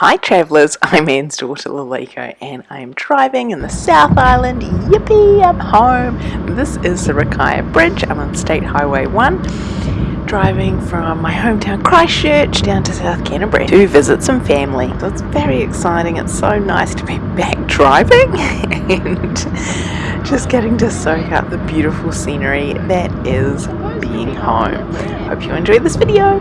Hi travellers, I'm Anne's daughter Laleko and I'm driving in the South Island. Yippee, I'm home. This is the Rakaia Bridge. I'm on State Highway 1 driving from my hometown Christchurch down to South Canterbury to visit some family. So it's very exciting. It's so nice to be back driving and just getting to soak up the beautiful scenery that is being home. Hope you enjoy this video.